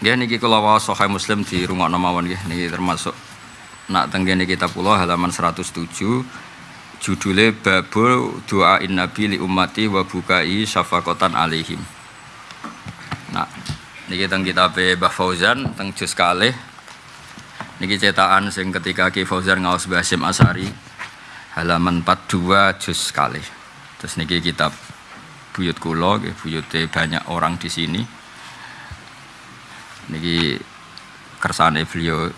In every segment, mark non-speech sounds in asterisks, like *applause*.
Nggih niki kula waos Muslim di rumah mawon nggih niki termasuk nak tenggene kitab kula halaman 107 judulnya Babu Doain Nabi li ummati wa bukai syafaqatan alaihim. Nah, niki teng kitab Mbah Fauzan teng juz kalih niki cetakan sing ketika Ki Fauzan ngaos Basim Asari halaman 42 juz kalih. Terus niki kitab buyut kula nggih buyute banyak orang di sini niki kersane beliau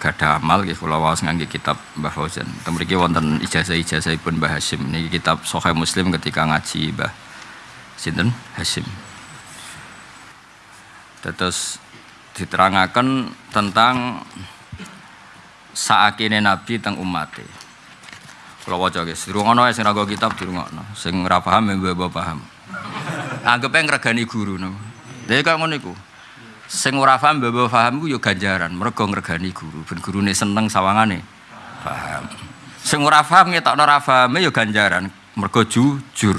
gada amal nggih kula waos ngangge kitab Mbah Fauzan. Teng mriki wonten ijazah-ijazahipun Mbah Hasyim niki kitab Sahih Muslim ketika ngaji Mbah sinten Hasyim. Terus diterangaken tentang saakine Nabi teng umate. Kula waca guys, dirungono sing ra kitab dirungono. Sing ora paham ya mbok paham. Anggepe ngregani guru napa. Lha kok ngono iku sing ora paham mbok paham ku ya ganjaran. Mergo ngregani guru. Ben gurune seneng sawangane. Paham. Sing ora paham ngetokno ora pahame ya ganjaran. Mergo jujur.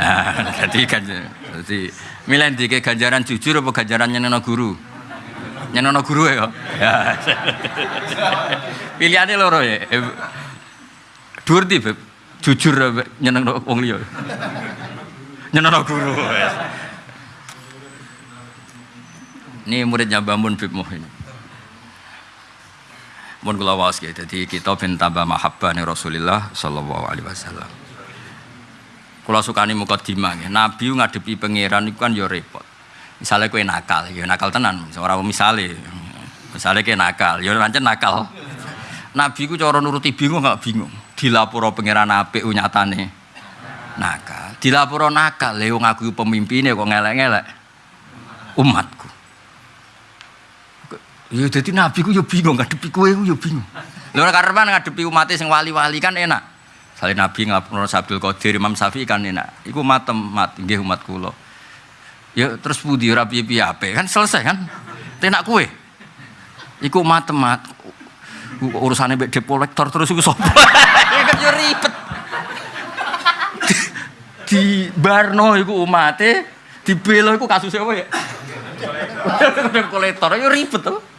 Nah *laughs* dadi ganjaran dadi milih ndike ganjaran jujur apa ganjaran nyenengno guru? Nyenengno guru ya? Ya. *laughs* Pilihane loro ya. Dhuwur di jujur nyenengno wong liya? Nyenengno guru Ini muridnya Bamun Bib Muhin. Mun kula waos gitu. Jadi kita ben tambah mahabbah nih Rasulullah sallallahu alaihi wasallam. Kula sukani mukadimah nggih. Nabi ngadepi pangeran iku kan ya repot. Misalnya kowe nakal, ya nakal tenan. Ora misale. Misalnya kowe nakal, ya pancen nakal. Nabi ku cara nuruti bingung gak bingung. Dilaporo pangeran apik nyatane nakal. Dilaporo nakal, lha wong aku pemimpine kok ngelek-ngelek umatku. Ya jadi nabi ku yo bingung ngadepi kowe ku yo bingung. Lha ora karepan ngadepi umat sing wali-wali kan enak. Sale nabi ngapura Sabdul Qadir Imam Syafi'i kan enak. Iku matem mat nggih umat kula. Ya terus budi ora piye-piye ape kan selesai kan. Tenak kowe. Iku matem mat urusane mbek depo lektor terus iku sapa? *laughs* Ya kan yo ribet. Di Barno iku umate, di Belo iku kasusnya apa ya? kolektor yo ribet to.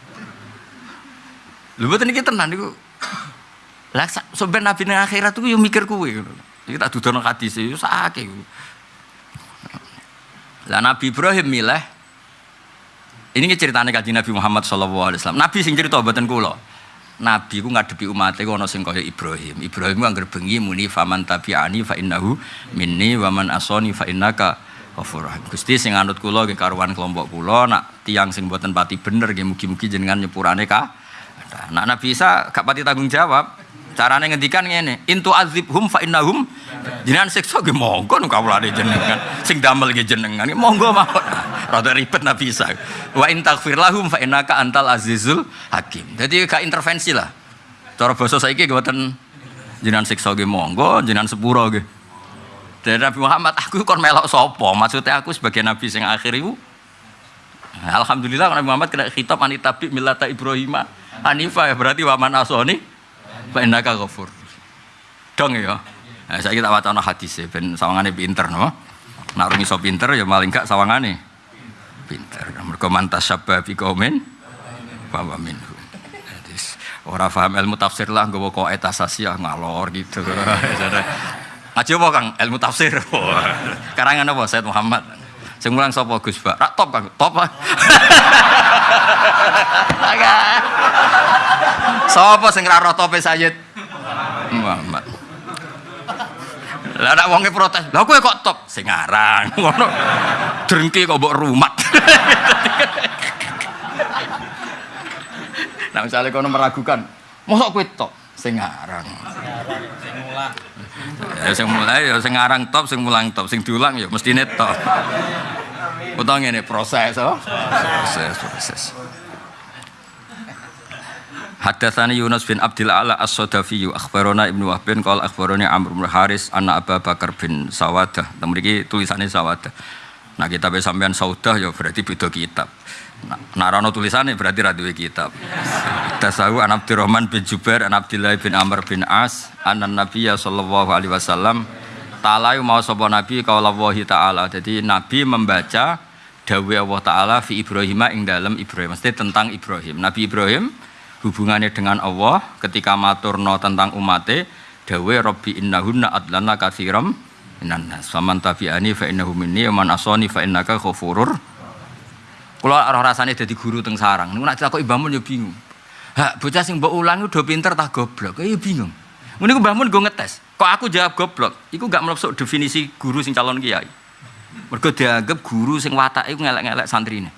Lho mboten iki tenan niku. Lah sampe nabi akhirat iku yo mikir kuwe ngono. Tak dudono hadis yo sakake. Lah Nabi Ibrahim milih ini ceritanya kaji Nabi Muhammad Shallallahu Alaihi Wasallam. Nabi sing cerita buatan kulo. Nabi ku ngadepi umatnya ku ono sing kaya Ibrahim. Ibrahim ku angger bengi muni faman tabi'ani fa innahu minni wa man asoni fa innaka ghafurur. Gusti sing anut kula nggih karuan kelompok kula nak tiang sing mboten pati bener nggih mugi-mugi jenengan nyepurane ka. Nah, Nabi Isa gak pati tanggung jawab. Carane ngendikan ngene, intu azibhum fa innahum jenengan siksa nggih monggo nu kawulane jenengan. Sing damel nggih jenengan monggo mawon. *laughs* Rada ribet Nabi Isa. Wa in taghfir lahum fa innaka antal azizul hakim. Jadi gak intervensi lah. Cara basa saiki mboten jenengan siksa nggih monggo, jenengan sepuro nggih. Dari Nabi Muhammad, aku kon melok sopo. Maksudnya aku sebagai Nabi sing akhir itu. Alhamdulillah Nabi Muhammad kena khitab anitabi milata Ibrahim Hanifah ya berarti waman asoni fa innaka ghafur. Dong ya. Nah, saya kita wacana hadis ya, ben sawangane pinter no. Nak rung iso pinter ya maling gak sawangane pinter. Mergo mantas sabba fi qaumin fa wa minhum. Ora ilmu tafsir lah nggawa kok etasasiah ngalor gitu. *laughs* Ngaji apa Kang? Ilmu tafsir. *laughs* Karangan apa Said Muhammad? Sing mulang sapa Gus Pak? Rak top Kang, top. *laughs* Sapa sing ra roh tope Sayyid Muhammad? Lah nek wonge protes, "Lah kowe kok top?" Sing aran. *laughs* Ngono. Drengki kok mbok rumat. *laughs* Nah, misalnya kono meragukan, "Mosok kowe top?" Sing aran. Sing mulang. Ya sing mulai ya sing aran top, sing mulang top, sing diulang ya mestine top. Utawa ngene proses, oh. Proses, proses. Hadatsani Yunus bin Abdul Ala As-Sadafi akhbarana Ibnu Wahb bin qala akhbarani Amr bin Haris anna Abu Bakar bin Sawadah. Nah, mriki tulisannya Sawadah. Nah, kitab sampean Saudah ya berarti beda kitab. Narano tulisannya berarti ra duwe kitab. Tasawu an Abdurrahman bin Jubair an Abdullah bin Amr bin As anan Nabiyya sallallahu alaihi wasallam ta'ala mau sapa nabi qaulallahi ta'ala. Jadi nabi membaca dawe Allah taala fi Ibrahim ing dalam Ibrahim mesti tentang Ibrahim Nabi Ibrahim hubungannya dengan Allah ketika maturno tentang umate dawe Rabbi innahunna adlana katsiram minan nas faman tabi'ani fa innahu minni man asani fa innaka ghafurur kula ora rasane dadi guru teng sarang. Niku ditakoki Mbah Mun ya bingung. Hak bocah sing mbok ulang udah pinter tak goblok. Ya bingung. Muni ku Mbah Mun go ngetes kok aku jawab goblok? Iku gak mlebu definisi guru sing calon kiai. Mergo dianggap guru sing watake iku ngelek-ngelek santrine.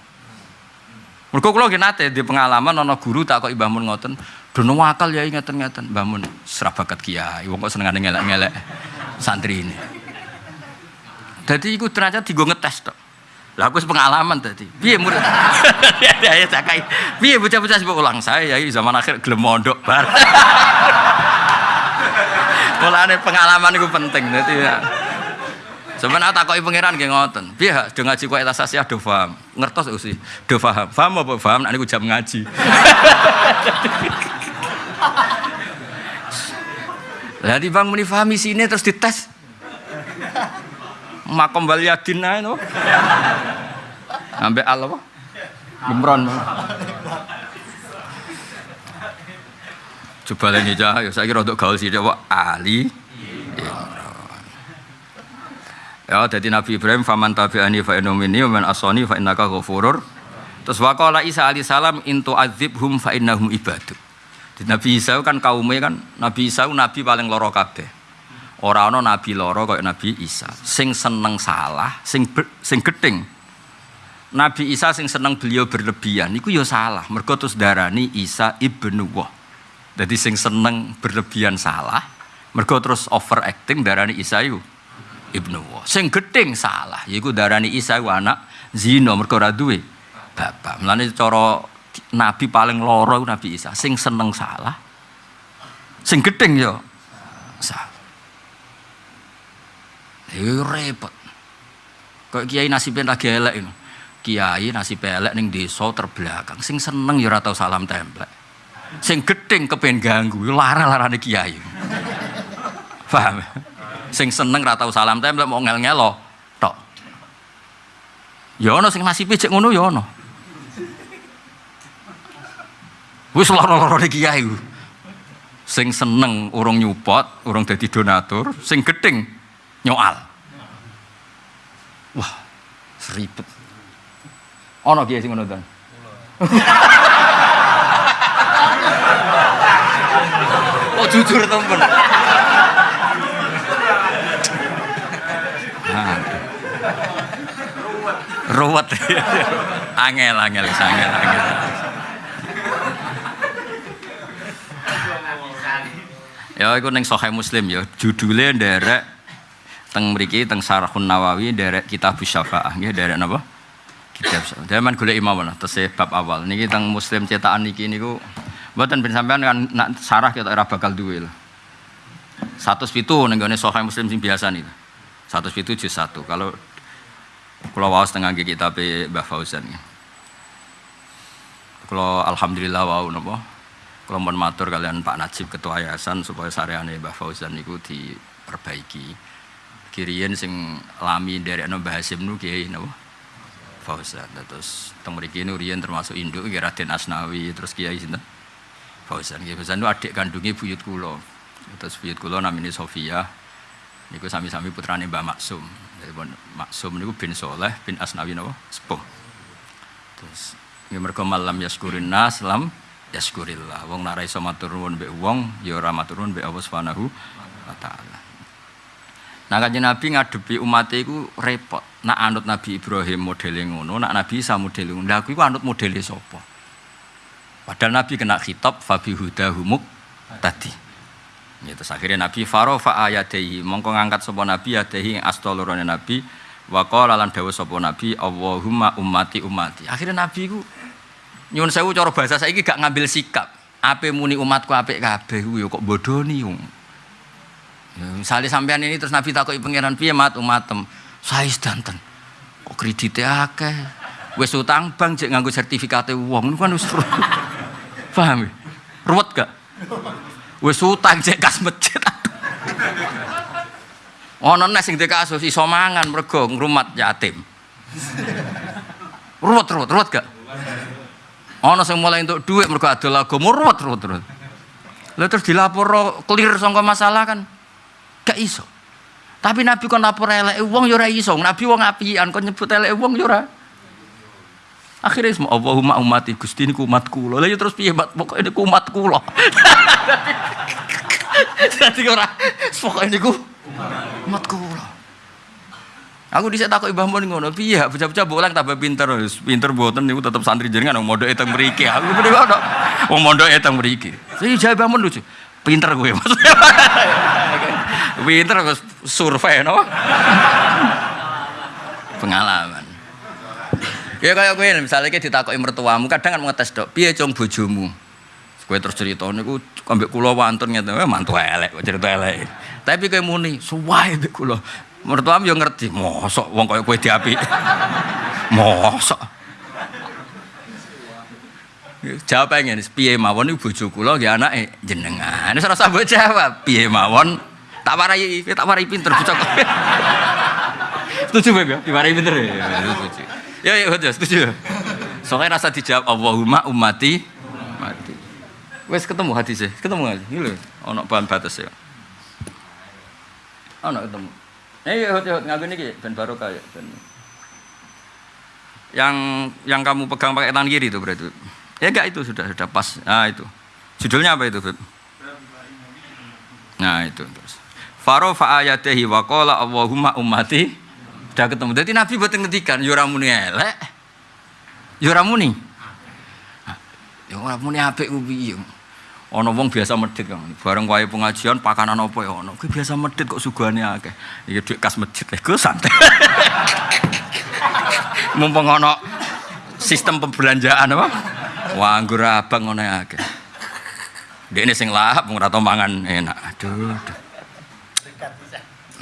Mergo kula nggih nate di pengalaman ana guru tak kok Mbah Mun ngoten dono akal ya ngeten-ngeten. Mbah Mun serah bakat kiai wong kok senengane ngelek-ngelek santrine. Jadi iku ternyata digo ngetes tok. Lah aku pengalaman tadi. Piye murid? *laughs* Ya ya cakai. Piye bocah-bocah sebab ulang saya ya zaman akhir gelem mondok bar. *laughs* Mulane pengalaman itu penting dadi ya. Sebenarnya takoki pangeran nggih ngoten. Piye hak do ngaji kok etas asyah do paham. Ngertos usi. Do paham. Paham apa paham nek niku jam ngaji. *laughs* Lah di bang muni pahami sini terus dites makom bal yadin ae no. Ambek al apa? Coba lagi aja, ya saya kira untuk gaul sih coba Ali. Ya, jadi Nabi Ibrahim faman tabi'ani fa innomini wa man asani fa ghafurur. Terus waqala Isa alaihi salam intu adzibhum fa innahum ibadu. Di Nabi Isa kan kaumnya kan Nabi Isa nabi paling loro kabeh. Ora ana nabi loro kaya Nabi Isa. Sing seneng salah, sing ber, sing gedeng. Nabi Isa sing seneng beliau berlebihan iku ya salah. Mergo terus darani Isa ibnu Wah. Jadi sing seneng berlebihan salah, mergo terus overacting darani Isa iku ibnu Wah. Sing gedeng salah, yaiku darani Isa iku anak zina mergo ora duwe bapak. Mulane cara nabi paling loro Nabi Isa, sing seneng salah, sing gedeng ya salah. Ya repot. Kok kiai nasibnya lagi elek ini. Kiai nasib elek ning desa terbelakang. Sing seneng ya tau salam templek. Sing gedeng kepen ganggu, lara-larane kiai. Paham? Sing seneng ora tau salam templek mau ngel-ngelo tok. Ya ono sing nasibe cek ngono ya ono. Wis lara-larane kiai. Sing seneng urung nyupot, urung dadi donatur, sing gedeng nyoal. Wah, seribet. Ono kiai sing ngono to. oh jujur temen. Ruwet. *laughs* angel, angel, angel, angel. Ya iku ning Sahih Muslim ya, judulnya nderek teng mriki teng Sarahun Nawawi nderek Kitab Syafaah nggih nderek napa? Kitab Syafaah. Zaman golek imam lah tesih bab awal. Niki teng Muslim cetakan niki niku mboten ben sampean kan nak sarah kita ora bakal duwe lho. 107 ning gone Sahih Muslim sing biasa niku. 107 juz 1. Kalau kula waos tengah nggih kitab Mbah Fauzan. Kula alhamdulillah wau napa? Kula mohon matur kalian Pak Najib Ketua Yayasan supaya sareane Mbah Fauzan niku diperbaiki. Kiriyen sing lami dari Mbah Hasim nu kiai napa? Fauzan. Terus teng mriki nu riyen termasuk induk nggih Raden Asnawi, terus kiai sinten? Fauzan. Nggih Fauzan nu adik kandunge buyut kula. Terus buyut kula namine Sofia. Niku sami-sami putrane Mbah Maksum. Jadi Maksum niku bin Soleh bin Asnawi napa? Sepuh. Terus nggih mergo malam yaskurin nas lam yaskurillah. Wong nek iso matur nuwun wong ya ora matur mbek Allah wa. Nah kanjeng Nabi ngadepi umat iku repot. Nak anut Nabi Ibrahim modele ngono, nak Nabi Isa modele ngono. Lah aku anut modele sapa? Padahal Nabi kena khitab fabi hudahumuk tadi. Ya, terus akhirnya Nabi farofa ayatehi mongko ngangkat sapa Nabi yadehi astolorone Nabi wa qala lan sapa Nabi Allahumma ummati ummati. Akhirnya Nabi iku nyuwun sewu cara bahasa saiki gak ngambil sikap. Ape muni umatku apik kabeh kok bodoni wong. Ya, misalnya sampean ini terus Nabi takoki pangeran piye mat umatem. Saya sedanten. Kok kreditnya akeh. Wis utang bank cek nganggo sertifikate wong kan wis *laughs* paham ya? Ruwet gak? Wis utang cek kas masjid. *laughs* Ono nek sing kasus iso mangan mergo ngrumat yatim. *laughs* Ruwet ruwet ruwet gak? Ono sing mulai untuk duit mergo adol agama ruwet ruwet ruwet. Lah terus dilapor clear sangka masalah kan gak iso. Tapi Nabi kon lapor elek wong yo ora iso. Nabi wong apian kon nyebut elek wong yo ora. Akhirnya semua Allahumma ummati Gusti ini umatku lho. Lah ya terus piye pokoke niku umatku lho. *laughs* Dadi ora pokoke niku umatku lho. Aku dhisik takoki Mbah Mun ngono, piye bocah-bocah bolang tambah pinter, pinter mboten niku tetep santri jenengan wong mondoke teng mriki. Aku mriki ngono. Wong mondoke teng mriki. Sing jawab Mun lucu. Pinter kowe *laughs* pinter kok survei no. Pengalaman. Ya kaya kowe misalnya kita ditakoki mertuamu, kadang kan ngetes dok, piye cung bojomu? Kowe terus cerita niku ambek kula wantun ngene, eh, mantu elek, cerita elek. Tapi kowe muni, suwae mbek kula. Mertuamu yo ngerti, mosok wong kaya kowe diapi. *laughs* mosok. Jawab pengen, piye mawon iku bojo kula nggih anake jenengan. Wis ora usah mbok jawab, piye mawon tak warai, tak warai pinter bocah kowe. Setuju Beb ya? Diwarai pinter ya. Setuju. Ya ya betul, setuju. Soalnya rasa dijawab Allahumma ummati mati. Wes ketemu hadisnya, ketemu nggak? Ini loh, ono bahan batas ya. Ono ketemu. Eh, hot hot ngapain nih ben barokah ya ben. Yang yang kamu pegang pakai tangan kiri itu berarti. Ya enggak itu sudah sudah pas. Ah itu. Judulnya apa itu, Beb? Nah, itu terus. Faro fa ayatihi wa qala Allahumma ummati. Sudah ketemu. Jadi Nabi buat ngetikan yo ora muni elek. Yo ora muni. Yo ora muni ku piye. Ana wong biasa medhit kan. Bareng wae pengajian pakanan apa ya ono. Kuwi biasa medhit kok sugane akeh. Iki dhuwit kas masjid lho santai. *laughs* Mumpung ono sistem pembelanjaan apa? Wah, anggur abang ngono akeh. Dekne sing lahap tau mangan enak. Aduh.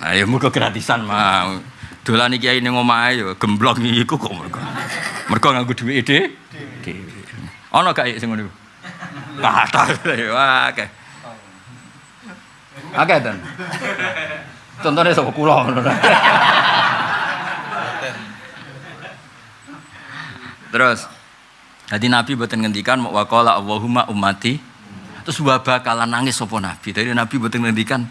Nah, ya muga gratisan mau. Dolan iki ning omahe ya gemblong iku kok mergo. Mergo nganggo dhuwit dhewe. Ana gak sing ngono iku? Kata wah akeh. Akeh ten. Contohnya sapa kula ngono. Terus jadi Nabi buatan ngendikan waqala Allahumma ummati terus wabah kala nangis sapa Nabi. Dari Nabi buatan ngendikan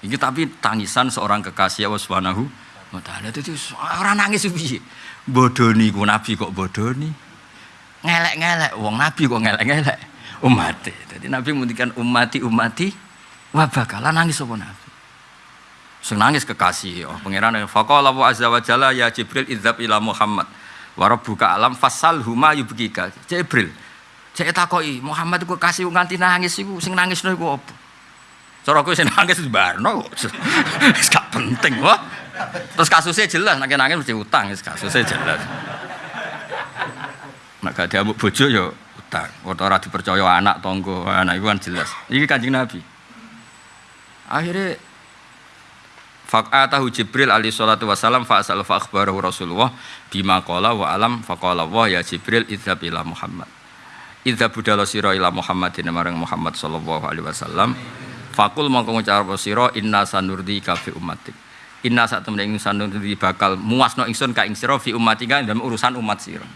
ini tapi tangisan seorang kekasih Allah Subhanahu wa taala itu orang nangis piye? Bodoni ku Nabi kok bodoni. Ngelek-ngelek wong Nabi kok ngelek-ngelek umat. Jadi Nabi ngendikan ummati ummati wabah kala nangis sapa Nabi. Sing nangis kekasih oh pangeran faqala wa azza wa jalla ya Jibril idzab ila Muhammad wa rabbuka alam fasal huma yubkika Jibril cek takoki Muhammad iku kasih nganti nangis iku sing nangisno iku apa cara kowe sing nangis barno gak penting wah. Terus kasusnya jelas nek nangis mesti utang kasusnya jelas. Nek gak diamuk bojo ya utang. Ora dipercaya anak tonggo anak iku kan jelas. Iki kanjeng Nabi. Akhirnya Fak'atahu Jibril alaihi salatu wassalam fa'asal fa'akhbarahu Rasulullah bima qala wa alam faqala wa ya Jibril idzab ila Muhammad. Idzab budala sira ila Muhammadin marang Muhammad sallallahu alaihi wasallam. Fakul mongko ngucap sira inna sanurdi ka fi ummatik. Inna sak temene ingsun sanurdi bakal muasno ingsun ka ing sira fi ummatika dalam urusan umat sira.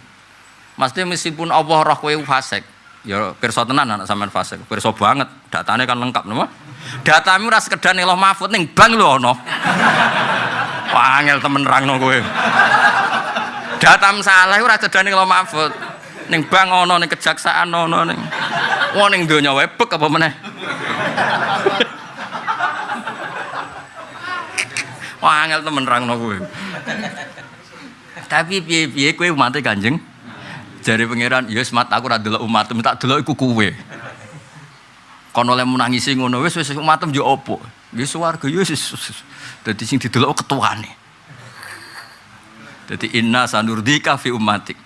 Mesti meskipun Allah roh kowe fasik, ya pirsa tenan anak sampean fasik. Pirsa banget, datane kan lengkap napa? Datamu ora sekedar ning Mahfud ning bank lho ana. *laughs* Wah, angel temen rangno kowe. Datam salah ora sekedar ning Mahfud. Ning bank ana ning kejaksaan ana ning. Wah ning donya wae apa meneh. Wah, angel temen rangno kowe. Tapi piye-piye kowe umat Kanjeng? Jari pangeran, ya mat aku ora delok umatmu, tak delok iku kowe. Kon oleh menangisi ngono wis wis umatem yo opo? Wis swarga yo wis. Dadi sing didelok ketuane. Dadi inna sanurdika fi ummatik.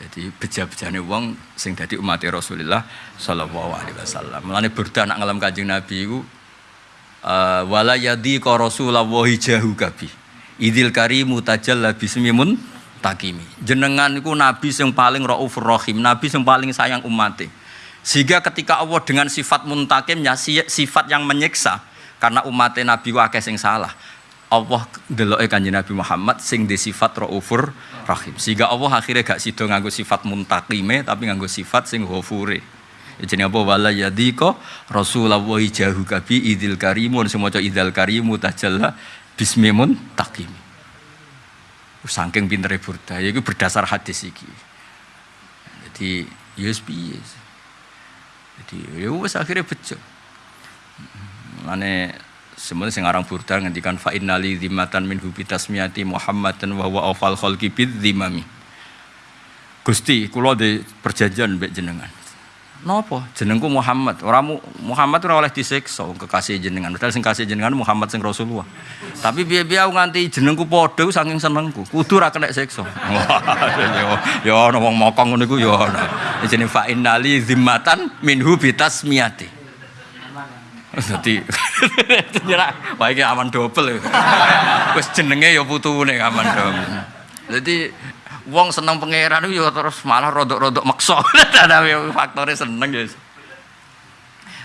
Jadi beja-bejane wong sing dadi umat Rasulullah sallallahu alaihi wasallam. Mulane burda nak ngalam Kanjeng Nabi iku uh, wala yadi ka Rasulullah jahu kabi. Idil karimu tajalla bismimun takimi. Jenengan iku nabi sing paling raufur rahim, nabi sing paling sayang umate. Sehingga ketika Allah dengan sifat muntakimnya, sifat yang menyiksa, karena umatnya Nabi wakil sing salah. Allah deloke kanjeng Nabi Muhammad sing di sifat raufur rahim. Sehingga Allah akhirnya gak sido nganggo sifat muntakime tapi nganggo sifat sing ghafure. Ya jenenge apa wala yadika Rasulullah jahu kabi idil karimun semoga idil karimu tajalla bismi muntakim. Saking pintere burda, ya itu berdasar hadis iki. Jadi USB. Ya Jadi ya wis akhirnya bejo. Mane Semuanya sing aran burda ngendikan fa innali dzimatan min hubi tasmiyati Muhammadan wa huwa awfal khalqi bid dzimami. Gusti, kula di perjanjian mbek jenengan. Napa? Jenengku Muhammad. Ora Muhammad ora oleh disiksa kekasih jenengan. Padahal sing kasih jenengan Muhammad sing Rasulullah. Tapi aku nganti jenengku padha saking senengku. Kudu ora kena siksa. *laughs* ya ana wong mokong ngono iku ya ana. Jeneng fa innali dzimatan minhu bitasmiyati. Dadi nyerak wah iki aman double. *laughs* Wis jenenge ya putune aman double. Dadi wong seneng pangeran ya terus malah rodok-rodok maksa. *laughs* faktore seneng ya.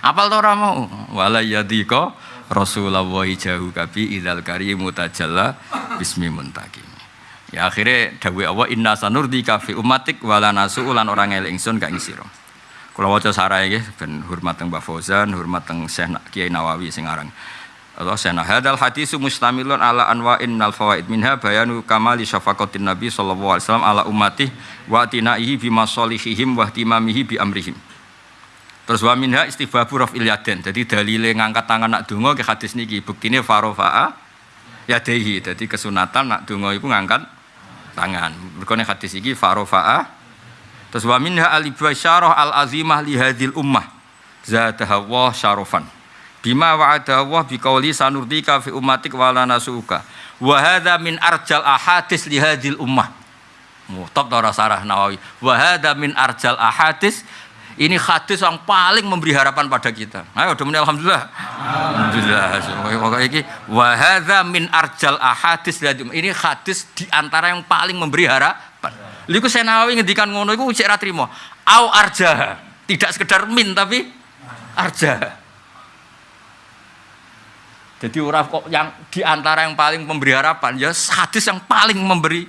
Apal to ora mau? Wala yadika Rasulullah jauh kabi idzal karimu tajalla bismi muntaki. Ya akhirnya dawuh Allah inna sanurdika fi ummatik wala nasu'ulan orang eling ingsun gak ngisira. Kalau wajah sarai nggih ben hormat teng Mbah Fauzan, hormat teng Syekh Kiai Nawawi sing aran. Allah sena hadal hadis mustamilun ala anwa'in minal fawaid minha bayanu kamali syafaqatin nabi sallallahu alaihi wasallam ala ummati wa tinaihi bi masalihihim wa ihtimamihi bi amrihim. Terus wa minha istibabu raf'il yaden. Jadi dalile ngangkat tangan nak donga ke hadis niki buktine farofa'a yadehi. Jadi kesunatan nak donga iku ngangkat tangan. Mergo hadis iki farofa'a Terus wa minha al ibasyarah al azimah li hadhil ummah zadaha wa syarofan. Bima wa'ada Allah biqauli sanurdika fi ummatik wa la nasuka. Wa hadha min arjal ahadis li hadhil ummah. Mutab ta sarah Nawawi. Wa hadha min arjal ahadis ini hadis yang paling memberi harapan pada kita. Ayo udah alhamdulillah. Alhamdulillah. Pokoknya ini wa hadha min arjal ahadis ini hadis di antara yang paling memberi harapan. Liku saya nawawi ngendikan ngono iku cek ra trimo. Au arja. Tidak sekedar min tapi arja. Jadi orang kok yang di antara yang paling memberi harapan ya hadis yang paling memberi.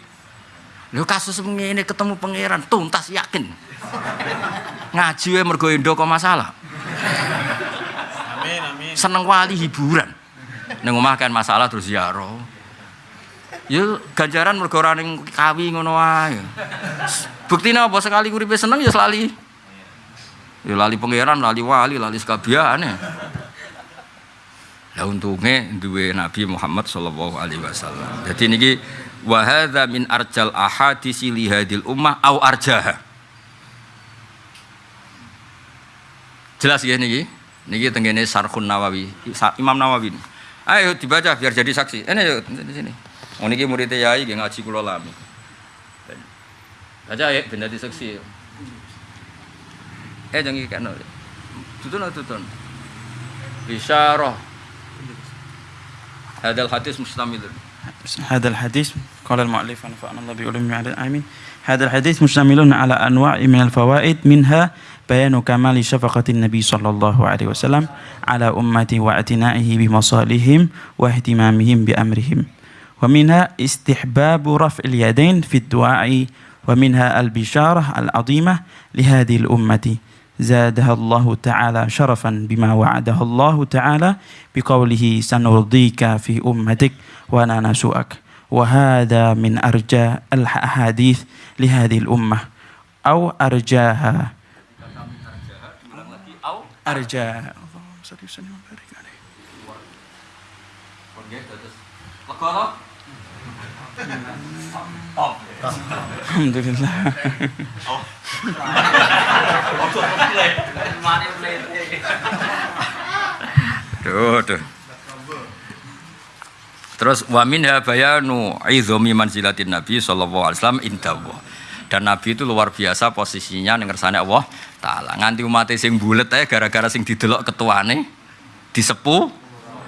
Lu kasus ini ketemu pangeran tuntas yakin. Ngaji we mergo kok masalah. Amin amin. Seneng wali hiburan. Ning omah kan masalah terus ziarah. Ya ganjaran mergo ora ning kawi ngono wae. Buktine apa sekali uripe seneng ya lali. Ya lali pangeran, lali wali, lali sekabiane. Lah untunge duwe Nabi Muhammad sallallahu alaihi wasallam. Jadi niki wa min arjal ahadisi li hadil ummah au arjaha. Jelas ya niki. Niki tengene Sarhun Nawawi, Imam Nawawi. Ayo dibaca biar jadi saksi. Ini yuk di sini. Oh niki murid yai nggih ngaji kula lami. Aja ya ben dadi seksi. Eh jangan kan. Tutun tutun. Isyarah. هذا الحديث مشتمل هذا الحديث قال المؤلف نفعنا الله بعلومه على آمين هذا الحديث مشتمل على أنواع من الفوائد منها بيان كمال شفقة النبي صلى الله عليه وسلم على أمته واعتنائه بمصالحهم واهتمامهم بأمرهم ومنها استحباب رفع اليدين في الدعاء ومنها البشارة العظيمة لهذه الأمة. زادها الله تعالى شرفا بما وعدها الله تعالى بقوله سنرضيك في أمتك ولا نسوءك وهذا من أرجى الأحاديث لهذه الأمة. أو أرجاها. أرجاها Alhamdulillah. Duh, duh. Terus wamin ya bayanu izami manzilatin Nabi sallallahu alaihi wasallam indallah. Dan Nabi itu luar biasa posisinya ning ngersane Allah taala. Nganti umat sing bulet ae gara-gara sing didelok ketuane disepuh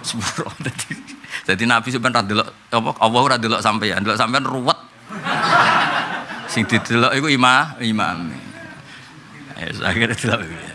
sepuro. *laughs* Jadi Nabi sebenarnya delok apa Allah ora delok sampean, delok sampean ruwet. Sing didelok iku imam, imam. Ya akhirnya delok.